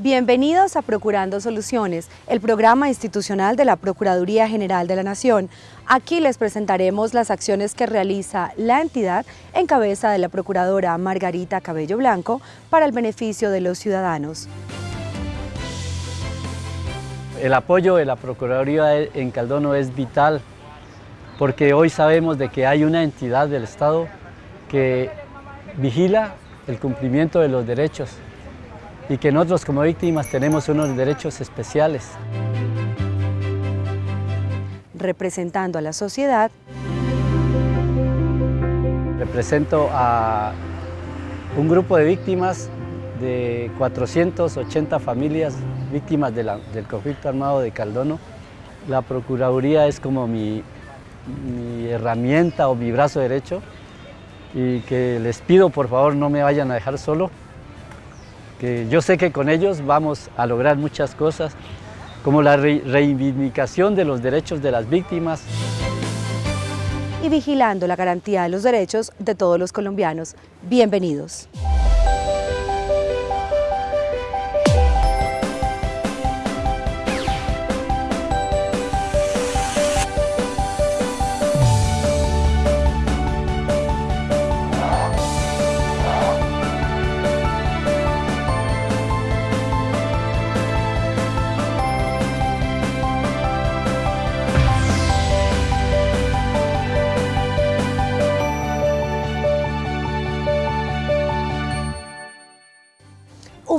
Bienvenidos a Procurando Soluciones, el programa institucional de la Procuraduría General de la Nación. Aquí les presentaremos las acciones que realiza la entidad en cabeza de la Procuradora Margarita Cabello Blanco para el beneficio de los ciudadanos. El apoyo de la Procuraduría en Caldono es vital porque hoy sabemos de que hay una entidad del Estado que vigila el cumplimiento de los derechos y que nosotros como víctimas tenemos unos derechos especiales. Representando a la sociedad. Represento a un grupo de víctimas de 480 familias víctimas del conflicto armado de Caldono. La Procuraduría es como mi, mi herramienta o mi brazo derecho y que les pido por favor no me vayan a dejar solo que yo sé que con ellos vamos a lograr muchas cosas, como la reivindicación de los derechos de las víctimas. Y vigilando la garantía de los derechos de todos los colombianos. Bienvenidos.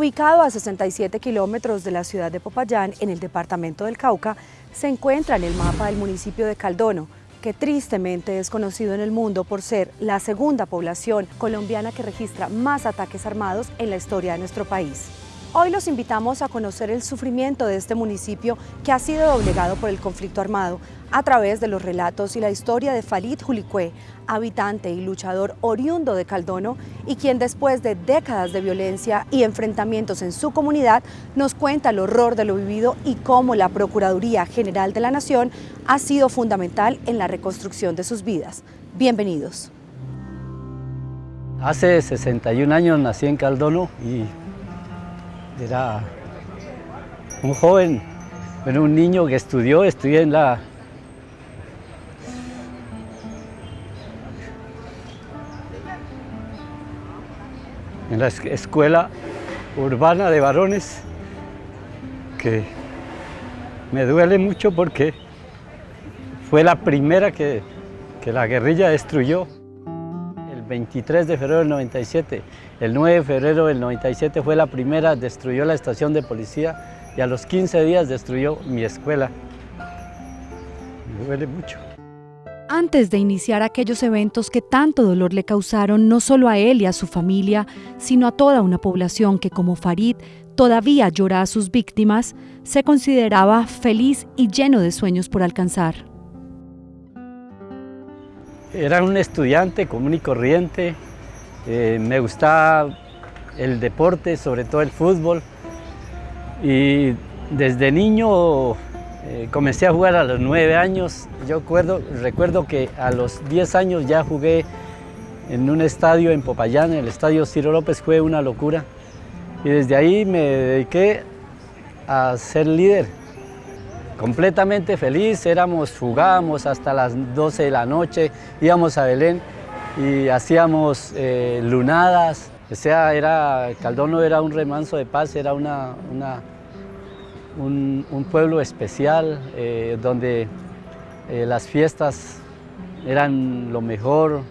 Ubicado a 67 kilómetros de la ciudad de Popayán, en el departamento del Cauca, se encuentra en el mapa del municipio de Caldono, que tristemente es conocido en el mundo por ser la segunda población colombiana que registra más ataques armados en la historia de nuestro país. Hoy los invitamos a conocer el sufrimiento de este municipio que ha sido doblegado por el conflicto armado a través de los relatos y la historia de Farid Julicue, habitante y luchador oriundo de Caldono y quien después de décadas de violencia y enfrentamientos en su comunidad nos cuenta el horror de lo vivido y cómo la Procuraduría General de la Nación ha sido fundamental en la reconstrucción de sus vidas. Bienvenidos. Hace 61 años nací en Caldono y era un joven, bueno, un niño que estudió, estudié en la en la escuela urbana de varones que me duele mucho porque fue la primera que, que la guerrilla destruyó. 23 de febrero del 97. El 9 de febrero del 97 fue la primera, destruyó la estación de policía y a los 15 días destruyó mi escuela. Me duele mucho. Antes de iniciar aquellos eventos que tanto dolor le causaron no solo a él y a su familia, sino a toda una población que como Farid todavía llora a sus víctimas, se consideraba feliz y lleno de sueños por alcanzar. Era un estudiante común y corriente, eh, me gustaba el deporte, sobre todo el fútbol, y desde niño eh, comencé a jugar a los nueve años. Yo recuerdo, que a los diez años ya jugué en un estadio en Popayán, el estadio Ciro López, fue una locura. Y desde ahí me dediqué a ser líder completamente feliz, éramos, jugábamos hasta las 12 de la noche, íbamos a Belén y hacíamos eh, lunadas, o sea, era, Caldono era un remanso de paz, era una, un, pueblo especial eh, donde eh, las fiestas eran lo mejor,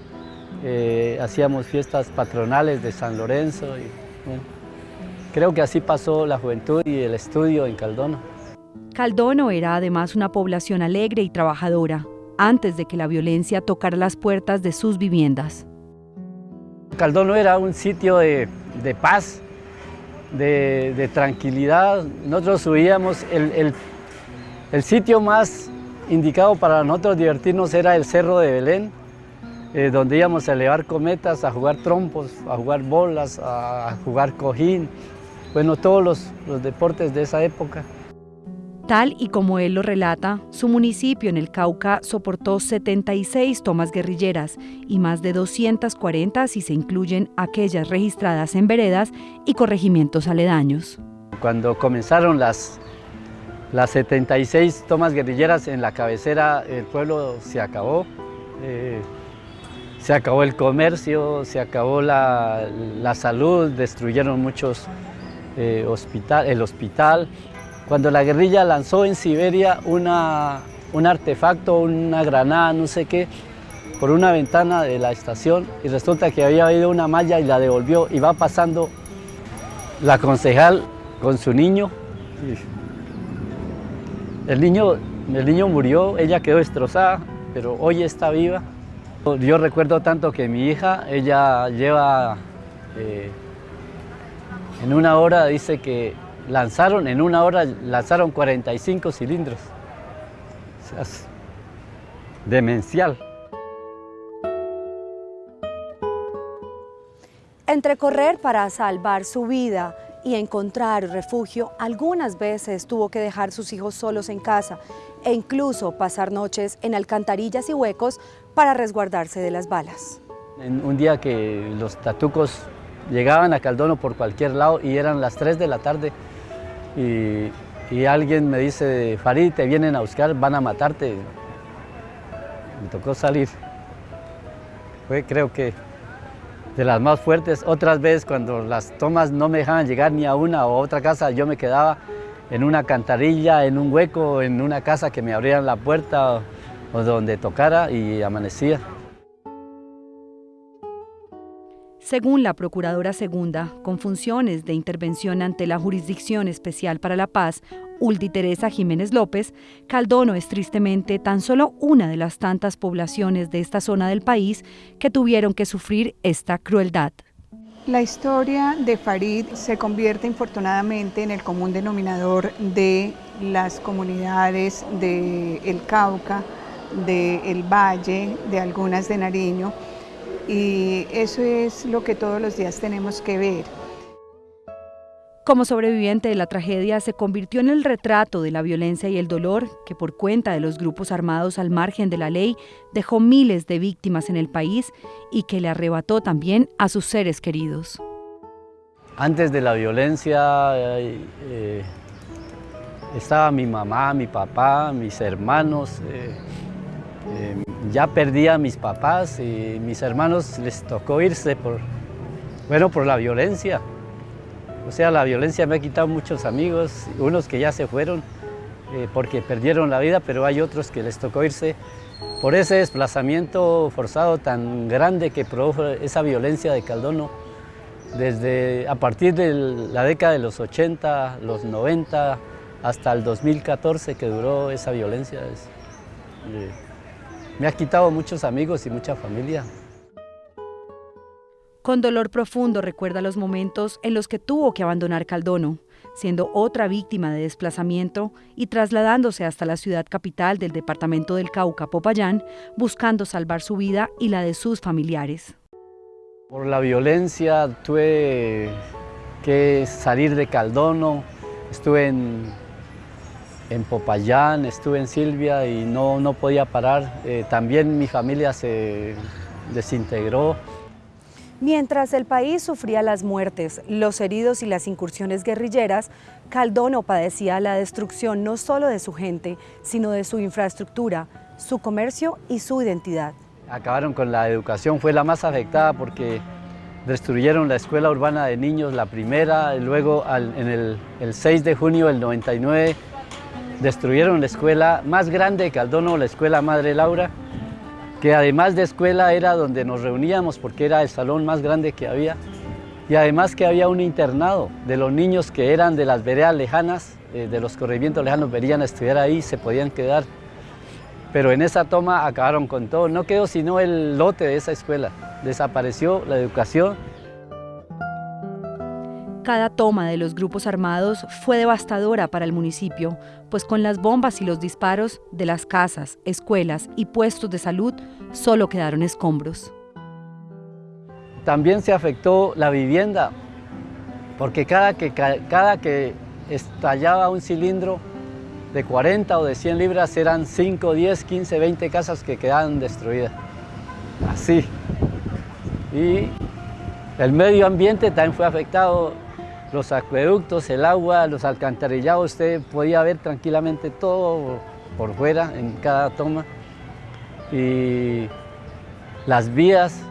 hacíamos fiestas patronales de San Lorenzo. Y, creo que así pasó la juventud y el estudio en Caldono. Caldono era además una población alegre y trabajadora, antes de que la violencia tocara las puertas de sus viviendas. Caldono era un sitio de, paz, de, tranquilidad. Nosotros subíamos, el, sitio más indicado para nosotros divertirnos era el Cerro de Belén, eh, donde íbamos a elevar cometas, a jugar trompos, a jugar bolas, a, jugar cojín, bueno, todos los deportes de esa época. Tal y como él lo relata, su municipio en el Cauca soportó 76 tomas guerrilleras y más de 240 si se incluyen aquellas registradas en veredas y corregimientos aledaños. Cuando comenzaron las, las 76 tomas guerrilleras en la cabecera, el pueblo se acabó. Eh, se acabó el comercio, se acabó la, salud, destruyeron muchos eh, el hospital. Cuando la guerrilla lanzó en Siberia una, un artefacto, una granada, no sé qué, por una ventana de la estación y resulta que había habido una malla y la devolvió y va pasando la concejal con su niño. El niño, el niño murió, ella quedó destrozada, pero hoy está viva. Yo recuerdo tanto que mi hija, ella lleva, eh, en una hora dice que lanzaron, en una hora lanzaron 45 cilindros. demencial. Entre correr para salvar su vida y encontrar refugio, algunas veces tuvo que dejar sus hijos solos en casa e incluso pasar noches en alcantarillas y huecos para resguardarse de las balas. En un día que los tatucos llegaban a Caldono por cualquier lado y eran las 3 de la tarde y, alguien me dice, Farid, te vienen a buscar, van a matarte. Me tocó salir. Fue creo que de las más fuertes. Otras veces cuando las tomas no me dejaban llegar ni a una o otra casa, yo me quedaba en una cantarilla, en un hueco, en una casa que me abrieran la puerta o, donde tocara y amanecía. Según la Procuradora Segunda, con funciones de intervención ante la Jurisdicción Especial para la Paz, Uldi Teresa Jiménez López, Caldono es tristemente tan solo una de las tantas poblaciones de esta zona del país que tuvieron que sufrir esta crueldad. La historia de Farid se convierte infortunadamente en el común denominador de las comunidades del El Cauca, del Valle, de algunas de Nariño, y eso es lo que todos los días tenemos que ver. Como sobreviviente de la tragedia, se convirtió en el retrato de la violencia y el dolor que por cuenta de los grupos armados al margen de la ley dejó miles de víctimas en el país y que le arrebató también a sus seres queridos. Antes de la violencia eh, eh, estaba mi mamá, mi papá, mis hermanos. Eh, ya perdí a mis papás y mis hermanos les tocó irse por, bueno, por la violencia. O sea, la violencia me ha quitado muchos amigos, unos que ya se fueron eh, porque perdieron la vida, pero hay otros que les tocó irse por ese desplazamiento forzado tan grande que produjo esa violencia de Caldono. Desde a partir de la década de los 80, los 90, hasta el 2014 que duró esa violencia. Eh, me ha quitado muchos amigos y mucha familia. Con dolor profundo recuerda los momentos en los que tuvo que abandonar Caldono, siendo otra víctima de desplazamiento y trasladándose hasta la ciudad capital del departamento del Cauca, Popayán, buscando salvar su vida y la de sus familiares. Por la violencia tuve que salir de Caldono, estuve en, en Popayán, estuve en Silvia y no, no podía parar. Eh, también mi familia se desintegró. Mientras el país sufría las muertes, los heridos y las incursiones guerrilleras, Caldono padecía la destrucción no solo de su gente, sino de su infraestructura, su comercio y su identidad. Acabaron con la educación, fue la más afectada porque destruyeron la escuela urbana de niños, la primera, luego en el, el 6 de junio del 99 destruyeron la escuela más grande de Caldono, la escuela Madre Laura, que además de escuela era donde nos reuníamos porque era el salón más grande que había y además que había un internado de los niños que eran de las veredas lejanas, eh, de los corregimientos lejanos, venían a estudiar ahí, se podían quedar. Pero en esa toma acabaron con todo, no quedó sino el lote de esa escuela, desapareció la educación. Cada toma de los grupos armados fue devastadora para el municipio, pues con las bombas y los disparos de las casas, escuelas y puestos de salud solo quedaron escombros. También se afectó la vivienda, porque cada que, cada que estallaba un cilindro de 40 o de 100 libras eran 5, 10, 15, 20 casas que quedaban destruidas. Así. Y el medio ambiente también fue afectado los acueductos, el agua, los alcantarillados, usted podía ver tranquilamente todo por fuera en cada toma. Y las vías.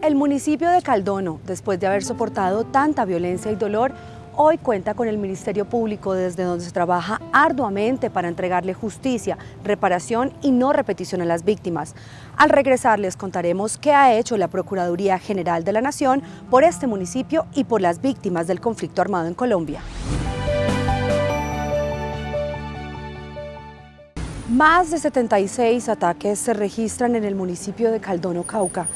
El municipio de Caldono, después de haber soportado tanta violencia y dolor, hoy cuenta con el Ministerio Público desde donde se trabaja arduamente para entregarle justicia, reparación y no repetición a las víctimas. Al regresar les contaremos qué ha hecho la Procuraduría General de la Nación por este municipio y por las víctimas del conflicto armado en Colombia. Más de 76 ataques se registran en el municipio de Caldono, Cauca,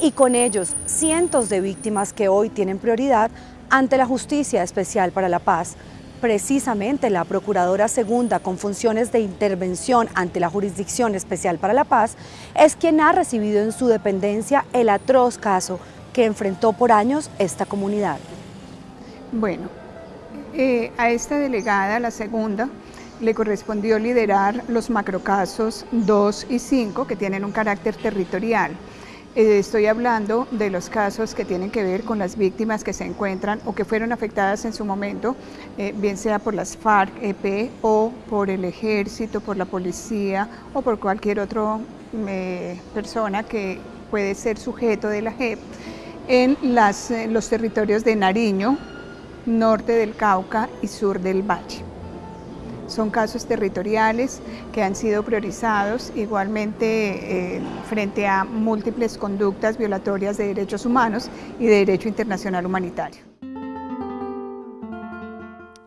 y con ellos cientos de víctimas que hoy tienen prioridad ante la Justicia Especial para la Paz. Precisamente la Procuradora Segunda con funciones de intervención ante la Jurisdicción Especial para la Paz es quien ha recibido en su dependencia el atroz caso que enfrentó por años esta comunidad. Bueno, eh, a esta delegada, la segunda, le correspondió liderar los macrocasos 2 y 5 que tienen un carácter territorial. Eh, estoy hablando de los casos que tienen que ver con las víctimas que se encuentran o que fueron afectadas en su momento, eh, bien sea por las FARC-EP o por el ejército, por la policía o por cualquier otra eh, persona que puede ser sujeto de la JEP, en los territorios de Nariño, norte del Cauca y sur del Valle. Son casos territoriales que han sido priorizados igualmente eh, frente a múltiples conductas violatorias de derechos humanos y de derecho internacional humanitario.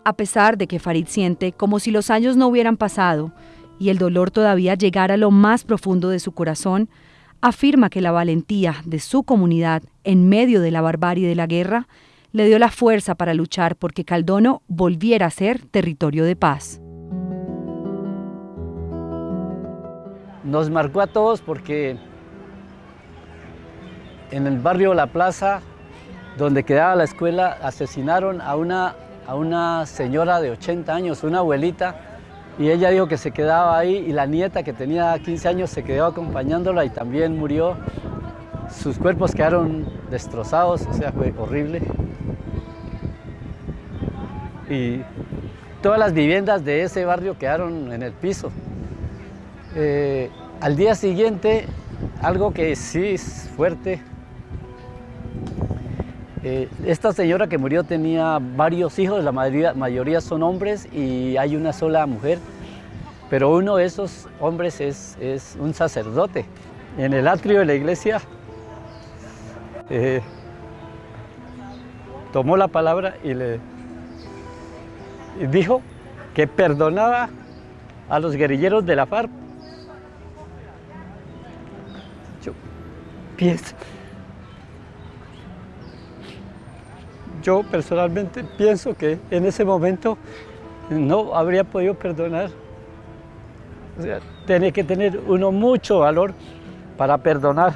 A pesar de que Farid siente como si los años no hubieran pasado y el dolor todavía llegara a lo más profundo de su corazón, afirma que la valentía de su comunidad en medio de la barbarie de la guerra le dio la fuerza para luchar porque Caldono volviera a ser territorio de paz. Nos marcó a todos porque en el barrio La Plaza, donde quedaba la escuela, asesinaron a una, a una señora de 80 años, una abuelita, y ella dijo que se quedaba ahí y la nieta que tenía 15 años se quedó acompañándola y también murió. Sus cuerpos quedaron destrozados, o sea, fue horrible. Y todas las viviendas de ese barrio quedaron en el piso. Eh, al día siguiente, algo que sí es fuerte, eh, esta señora que murió tenía varios hijos, la mayoría, son hombres y hay una sola mujer, pero uno de esos hombres es, un sacerdote. En el atrio de la iglesia eh, tomó la palabra y le dijo que perdonaba a los guerrilleros de la FARC Yo personalmente pienso que en ese momento no habría podido perdonar. O tiene que tener uno mucho valor para perdonar.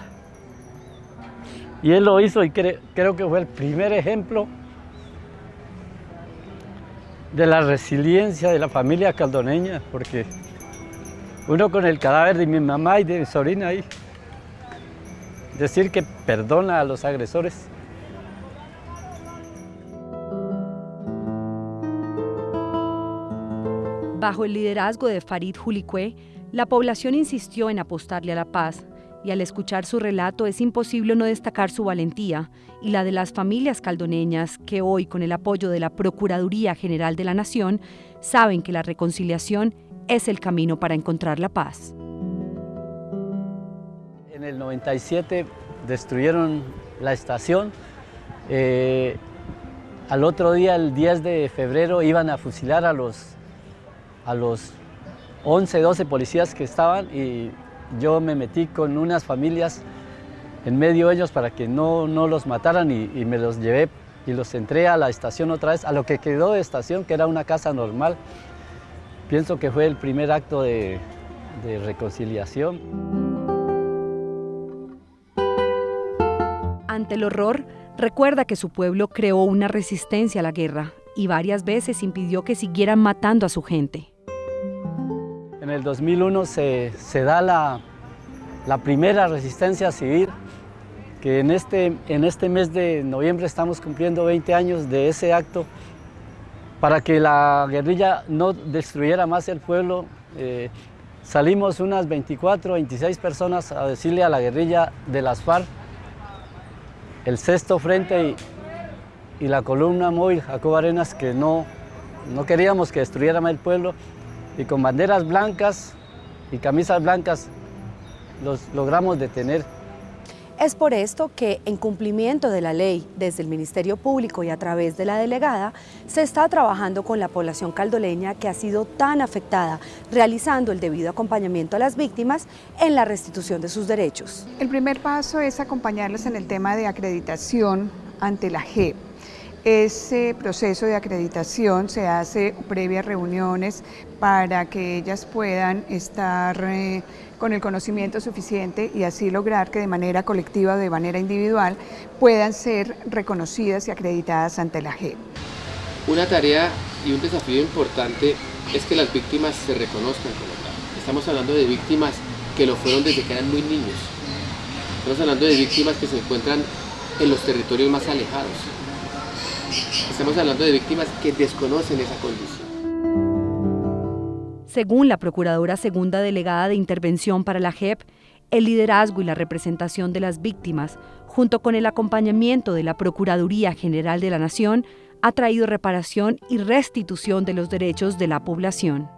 Y él lo hizo y creo que fue el primer ejemplo de la resiliencia de la familia caldoneña, porque uno con el cadáver de mi mamá y de mi sobrina ahí, decir que perdona a los agresores. Bajo el liderazgo de Farid Julicue, la población insistió en apostarle a la paz, y al escuchar su relato es imposible no destacar su valentía y la de las familias caldoneñas que hoy, con el apoyo de la Procuraduría General de la Nación, saben que la reconciliación es el camino para encontrar la paz. En el 97 destruyeron la estación. Eh, al otro día, el 10 de febrero, iban a fusilar a los, a los 11, 12 policías que estaban y yo me metí con unas familias en medio de ellos para que no, no los mataran y, me los llevé y los entré a la estación otra vez, a lo que quedó de estación, que era una casa normal. Pienso que fue el primer acto de, de reconciliación. Ante el horror, recuerda que su pueblo creó una resistencia a la guerra y varias veces impidió que siguieran matando a su gente. En el 2001 se, da la, la primera resistencia civil que en este, en este mes de noviembre estamos cumpliendo 20 años de ese acto para que la guerrilla no destruyera más el pueblo. Eh, salimos unas 24, 26 personas a decirle a la guerrilla de las FARC, el sexto frente y, la columna móvil Jacob Arenas, que no, no queríamos que destruyera más el pueblo, y con banderas blancas y camisas blancas los logramos detener es por esto que, en cumplimiento de la ley, desde el Ministerio Público y a través de la delegada, se está trabajando con la población caldoleña que ha sido tan afectada, realizando el debido acompañamiento a las víctimas en la restitución de sus derechos. El primer paso es acompañarles en el tema de acreditación ante la JEP. Ese proceso de acreditación se hace previa reuniones para que ellas puedan estar eh, con el conocimiento suficiente y así lograr que de manera colectiva o de manera individual puedan ser reconocidas y acreditadas ante la JEP. Una tarea y un desafío importante es que las víctimas se reconozcan como tal. Estamos hablando de víctimas que lo fueron desde que eran muy niños. Estamos hablando de víctimas que se encuentran en los territorios más alejados Estamos hablando de víctimas que desconocen esa condición. Según la Procuradora Segunda Delegada de Intervención para la JEP, el liderazgo y la representación de las víctimas, junto con el acompañamiento de la Procuraduría General de la Nación, ha traído reparación y restitución de los derechos de la población.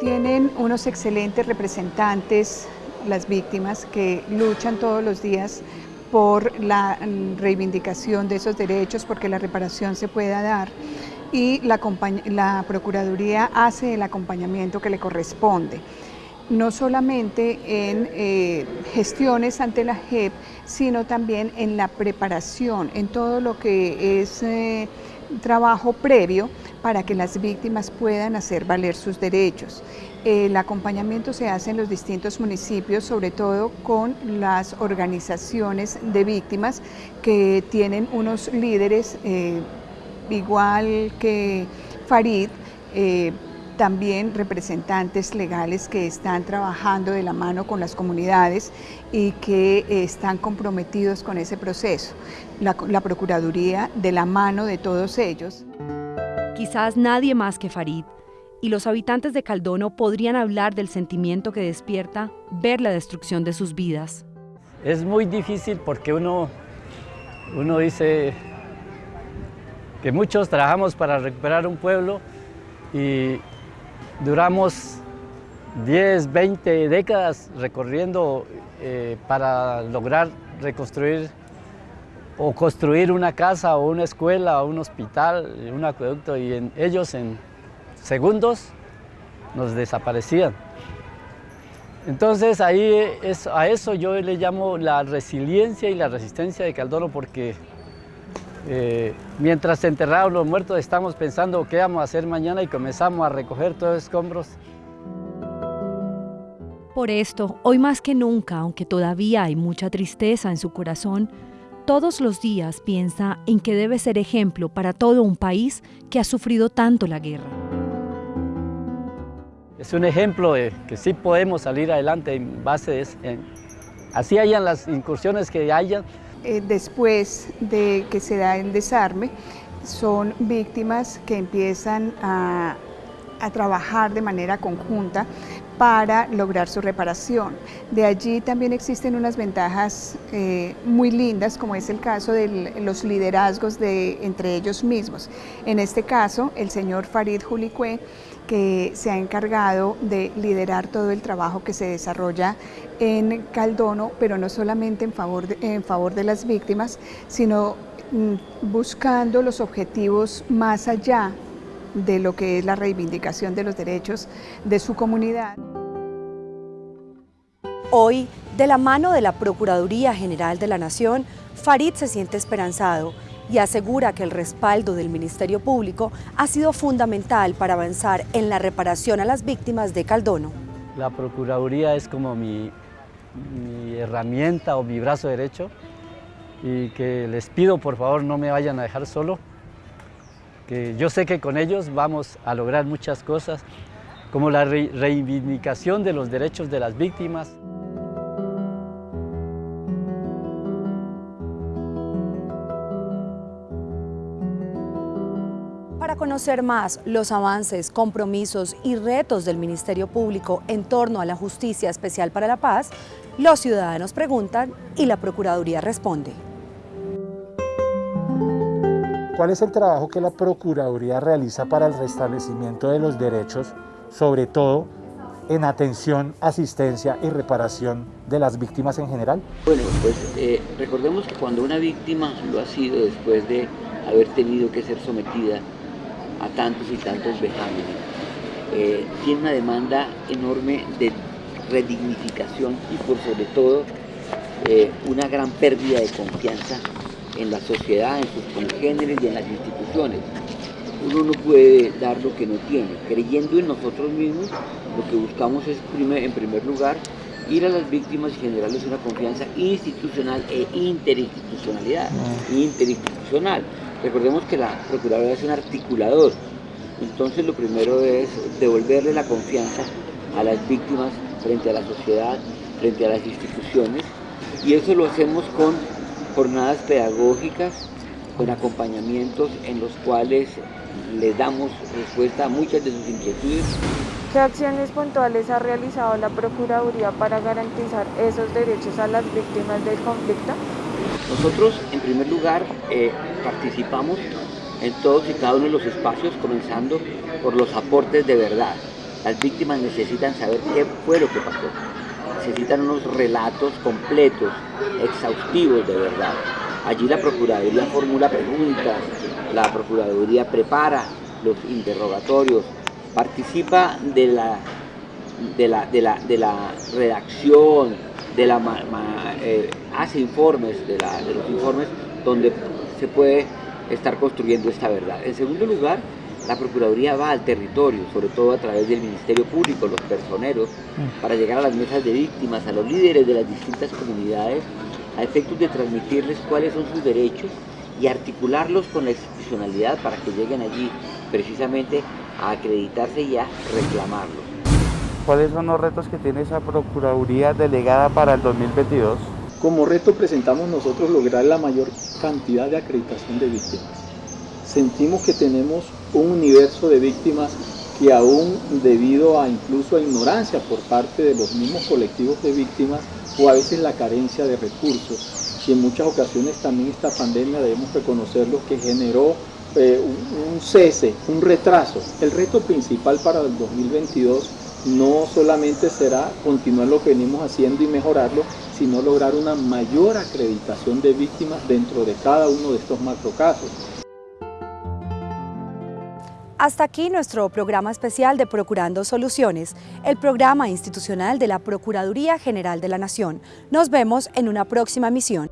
Tienen unos excelentes representantes, las víctimas, que luchan todos los días por la mm, reivindicación de esos derechos, porque la reparación se pueda dar y la, Procuraduría hace el acompañamiento que le corresponde no solamente en eh, gestiones ante la JEP, sino también en la preparación, en todo lo que es eh, trabajo previo para que las víctimas puedan hacer valer sus derechos. El acompañamiento se hace en los distintos municipios, sobre todo con las organizaciones de víctimas que tienen unos líderes, eh, igual que Farid, eh, también representantes legales que están trabajando de la mano con las comunidades y que están comprometidos con ese proceso. La, la Procuraduría de la mano de todos ellos. Quizás nadie más que Farid y los habitantes de Caldono podrían hablar del sentimiento que despierta ver la destrucción de sus vidas. Es muy difícil porque uno, uno dice que muchos trabajamos para recuperar un pueblo y duramos 10, 20 décadas recorriendo eh, para lograr reconstruir o construir una casa o una escuela o un hospital, un acueducto y ellos en segundos nos desaparecían. Entonces ahí es, a eso yo le llamo la resiliencia y la resistencia de Caldono porque eh, mientras enterrados los muertos estamos pensando qué vamos a hacer mañana y comenzamos a recoger todos los escombros. Por esto, hoy más que nunca, aunque todavía hay mucha tristeza en su corazón, todos los días piensa en que debe ser ejemplo para todo un país que ha sufrido tanto la guerra. Es un ejemplo de que sí podemos salir adelante en base de... así hayan las incursiones que hayan. Eh, después de que se da el desarme, son víctimas que empiezan a, a trabajar de manera conjunta para lograr su reparación. De allí también existen unas ventajas eh, muy lindas, como es el caso de los liderazgos de, entre ellos mismos. En este caso, el señor Farid Julicue, que se ha encargado de liderar todo el trabajo que se desarrolla en Caldono, pero no solamente en favor de, en favor de las víctimas, sino mm, buscando los objetivos más allá de lo que es la reivindicación de los derechos de su comunidad. Hoy, de la mano de la Procuraduría General de la Nación, Farid se siente esperanzado y asegura que el respaldo del Ministerio Público ha sido fundamental para avanzar en la reparación a las víctimas de Caldono. La Procuraduría es como mi, mi herramienta o mi brazo derecho y que les pido por favor no me vayan a dejar solo, que yo sé que con ellos vamos a lograr muchas cosas, como la reivindicación de los derechos de las víctimas. Conocer más los avances, compromisos y retos del Ministerio Público en torno a la Justicia Especial para la Paz, los ciudadanos preguntan y la Procuraduría responde. ¿Cuál es el trabajo que la Procuraduría realiza para el restablecimiento de los derechos, sobre todo en atención, asistencia y reparación de las víctimas en general? Bueno, pues eh, recordemos que cuando una víctima lo ha sido después de haber tenido que ser sometida a tantos y tantos vejámenes. Eh, tiene una demanda enorme de redignificación y por sobre todo eh, una gran pérdida de confianza en la sociedad, en sus congéneres y en las instituciones. Uno no puede dar lo que no tiene. Creyendo en nosotros mismos, lo que buscamos es, en primer lugar, ir a las víctimas y generarles una confianza institucional e interinstitucionalidad. Ah. Interinstitucional. Recordemos que la Procuraduría es un articulador, entonces lo primero es devolverle la confianza a las víctimas frente a la sociedad, frente a las instituciones, y eso lo hacemos con jornadas pedagógicas, con acompañamientos en los cuales les damos respuesta a muchas de sus inquietudes. ¿Qué acciones puntuales ha realizado la Procuraduría para garantizar esos derechos a las víctimas del conflicto? Nosotros, en primer lugar, eh, participamos en todos y cada uno de los espacios, comenzando por los aportes de verdad. Las víctimas necesitan saber qué fue lo que pasó. Necesitan unos relatos completos, exhaustivos de verdad. Allí la Procuraduría formula preguntas, la Procuraduría prepara los interrogatorios, participa de la, de la, de la, de la redacción, de la, eh, hace informes de, los informes donde se puede estar construyendo esta verdad. En segundo lugar, la Procuraduría va al territorio, sobre todo a través del Ministerio Público, los personeros, mm. para llegar a las mesas de víctimas, a los líderes de las distintas comunidades, a efectos de transmitirles cuáles son sus derechos y articularlos con la institucionalidad para que lleguen allí precisamente a acreditarse y a reclamarlos. ¿Cuáles son los retos que tiene esa Procuraduría delegada para el 2022? Como reto presentamos nosotros lograr la mayor cantidad de acreditación de víctimas. Sentimos que tenemos un universo de víctimas que aún debido a incluso a ignorancia por parte de los mismos colectivos de víctimas o a veces la carencia de recursos y en muchas ocasiones también esta pandemia debemos reconocerlo que generó eh, un, un cese, un retraso. El reto principal para el 2022 no solamente será continuar lo que venimos haciendo y mejorarlo, sino lograr una mayor acreditación de víctimas dentro de cada uno de estos macrocasos. Hasta aquí nuestro programa especial de Procurando Soluciones, el programa institucional de la Procuraduría General de la Nación. Nos vemos en una próxima misión.